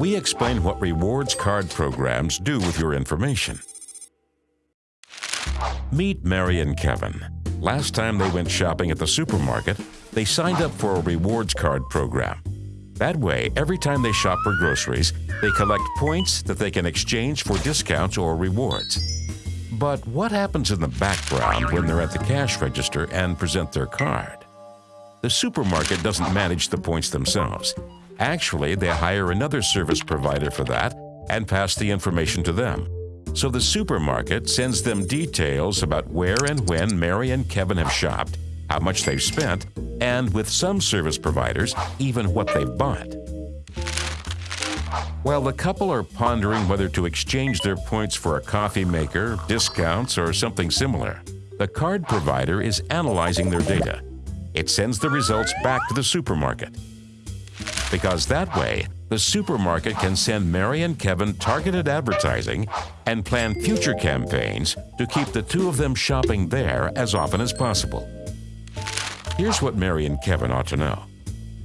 we explain what rewards card programs do with your information. Meet Mary and Kevin. Last time they went shopping at the supermarket, they signed up for a rewards card program. That way, every time they shop for groceries, they collect points that they can exchange for discounts or rewards. But what happens in the background when they're at the cash register and present their card? The supermarket doesn't manage the points themselves. Actually, they hire another service provider for that and pass the information to them. So the supermarket sends them details about where and when Mary and Kevin have shopped, how much they've spent, and with some service providers, even what they've bought. While the couple are pondering whether to exchange their points for a coffee maker, discounts, or something similar, the card provider is analyzing their data. It sends the results back to the supermarket. Because that way, the supermarket can send Mary and Kevin targeted advertising and plan future campaigns to keep the two of them shopping there as often as possible. Here's what Mary and Kevin ought to know.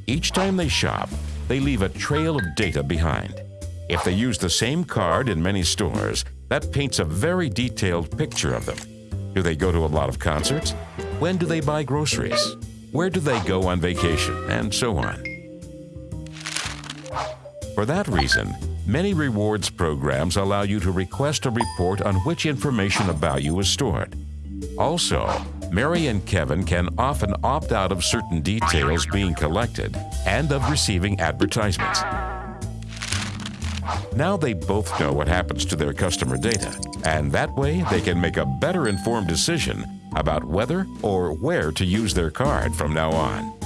Each time they shop, they leave a trail of data behind. If they use the same card in many stores, that paints a very detailed picture of them. Do they go to a lot of concerts? When do they buy groceries? Where do they go on vacation? And so on. For that reason, many rewards programs allow you to request a report on which information about you is stored. Also, Mary and Kevin can often opt out of certain details being collected and of receiving advertisements. Now they both know what happens to their customer data, and that way they can make a better informed decision about whether or where to use their card from now on.